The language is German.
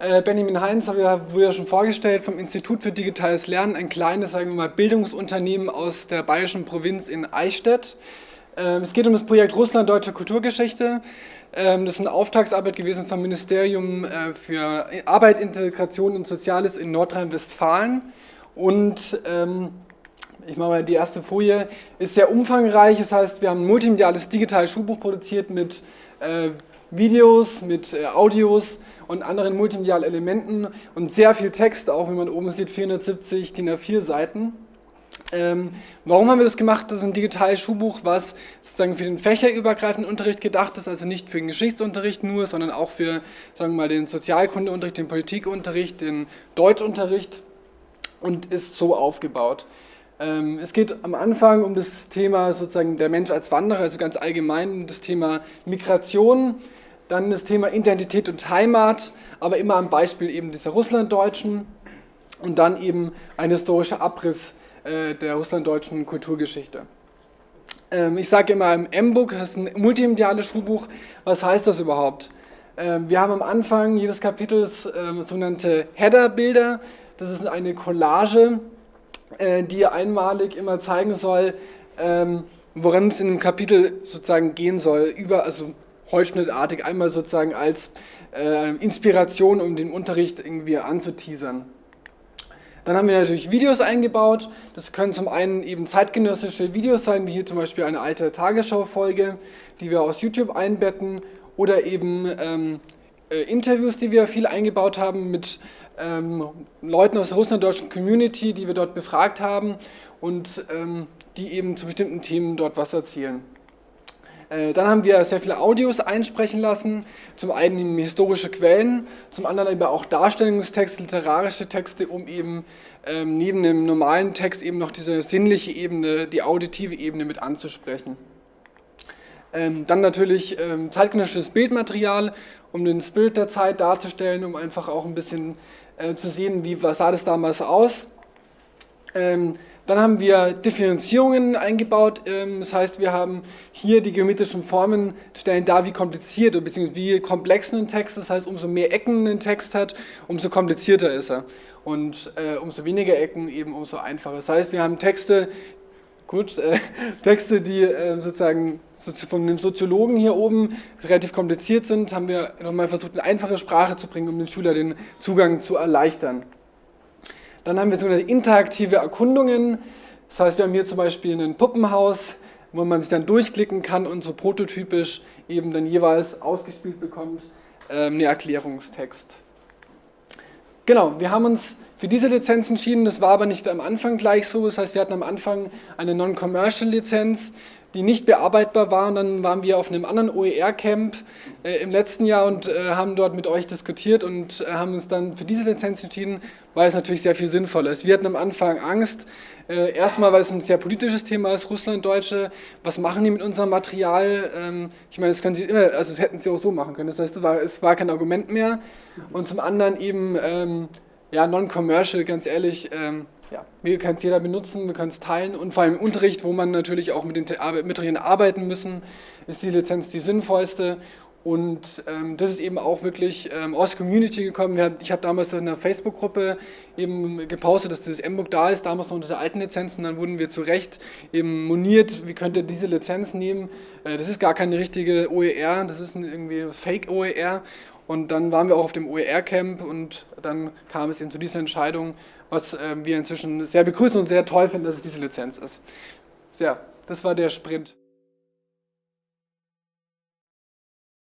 Äh, Benjamin Heinz habe ja, wurde ja schon vorgestellt vom Institut für Digitales Lernen, ein kleines, sagen wir mal, Bildungsunternehmen aus der bayerischen Provinz in Eichstätt. Ähm, es geht um das Projekt Russland Deutsche Kulturgeschichte. Ähm, das ist eine Auftragsarbeit gewesen vom Ministerium äh, für Arbeit, Integration und Soziales in Nordrhein-Westfalen. Und ähm, ich mache mal die erste Folie, ist sehr umfangreich. Das heißt, wir haben ein multimediales digitales Schulbuch produziert mit äh, Videos, mit äh, Audios und anderen multimedialen Elementen und sehr viel Text, auch wie man oben sieht, 470 DIN A4 Seiten. Ähm, warum haben wir das gemacht? Das ist ein digitales Schulbuch, was sozusagen für den fächerübergreifenden Unterricht gedacht ist, also nicht für den Geschichtsunterricht nur, sondern auch für sagen wir mal, den Sozialkundeunterricht, den Politikunterricht, den Deutschunterricht und ist so aufgebaut. Ähm, es geht am Anfang um das Thema sozusagen der Mensch als Wanderer, also ganz allgemein das Thema Migration, dann das Thema Identität und Heimat, aber immer am Beispiel eben dieser Russlanddeutschen und dann eben ein historischer Abriss äh, der russlanddeutschen Kulturgeschichte. Ähm, ich sage immer im M-Book, das ist ein multimediales Schulbuch, was heißt das überhaupt? Ähm, wir haben am Anfang jedes Kapitels sogenannte Header-Bilder, das ist eine Collage, äh, die einmalig immer zeigen soll, ähm, woran es in dem Kapitel sozusagen gehen soll, über, also holzschnittartig einmal sozusagen als äh, Inspiration, um den Unterricht irgendwie anzuteasern. Dann haben wir natürlich Videos eingebaut. Das können zum einen eben zeitgenössische Videos sein, wie hier zum Beispiel eine alte Tagesschau-Folge, die wir aus YouTube einbetten, oder eben ähm, äh, Interviews, die wir viel eingebaut haben mit ähm, Leuten aus der russlanddeutschen Community, die wir dort befragt haben und ähm, die eben zu bestimmten Themen dort was erzählen. Äh, dann haben wir sehr viele Audios einsprechen lassen, zum einen historische Quellen, zum anderen aber auch Darstellungstexte, literarische Texte, um eben ähm, neben dem normalen Text eben noch diese sinnliche Ebene, die auditive Ebene mit anzusprechen. Ähm, dann natürlich ähm, zeitgenössisches Bildmaterial, um den Spirit der Zeit darzustellen, um einfach auch ein bisschen äh, zu sehen, wie sah das damals aus. Ähm, dann haben wir Differenzierungen eingebaut, ähm, das heißt, wir haben hier die geometrischen Formen, stellen dar, wie kompliziert bzw. wie komplex ein Text ist, das heißt, umso mehr Ecken ein Text hat, umso komplizierter ist er. Und äh, umso weniger Ecken eben umso einfacher. Das heißt, wir haben Texte, Gut, äh, Texte, die äh, sozusagen von dem Soziologen hier oben relativ kompliziert sind, haben wir nochmal versucht, eine einfache Sprache zu bringen, um dem Schüler den Zugang zu erleichtern. Dann haben wir sogenannte interaktive Erkundungen. Das heißt, wir haben hier zum Beispiel ein Puppenhaus, wo man sich dann durchklicken kann und so prototypisch eben dann jeweils ausgespielt bekommt, äh, einen Erklärungstext. Genau, wir haben uns für diese Lizenz entschieden. Das war aber nicht am Anfang gleich so. Das heißt, wir hatten am Anfang eine Non-Commercial-Lizenz, die nicht bearbeitbar war. Und dann waren wir auf einem anderen OER-Camp äh, im letzten Jahr und äh, haben dort mit euch diskutiert und äh, haben uns dann für diese Lizenz entschieden, weil es natürlich sehr viel sinnvoller ist. Wir hatten am Anfang Angst, äh, erstmal, weil es ein sehr politisches Thema ist, Russlanddeutsche, was machen die mit unserem Material? Ähm, ich meine, das können sie immer, also das hätten sie auch so machen können. Das heißt, es war, es war kein Argument mehr. Und zum anderen eben... Ähm, ja, non-commercial, ganz ehrlich, ähm, ja, wir können es jeder benutzen, wir können es teilen und vor allem im Unterricht, wo man natürlich auch mit den Materialien arbeiten müssen, ist die Lizenz die sinnvollste und ähm, das ist eben auch wirklich ähm, aus Community gekommen. Haben, ich habe damals in einer Facebook-Gruppe eben gepostet, dass dieses M-Book da ist, damals noch unter der alten Lizenz und dann wurden wir zu Recht eben moniert, wie könnt ihr diese Lizenz nehmen. Äh, das ist gar keine richtige OER, das ist irgendwie das Fake-OER und dann waren wir auch auf dem OER-Camp und dann kam es eben zu dieser Entscheidung, was äh, wir inzwischen sehr begrüßen und sehr toll finden, dass es diese Lizenz ist. Ja, das war der Sprint.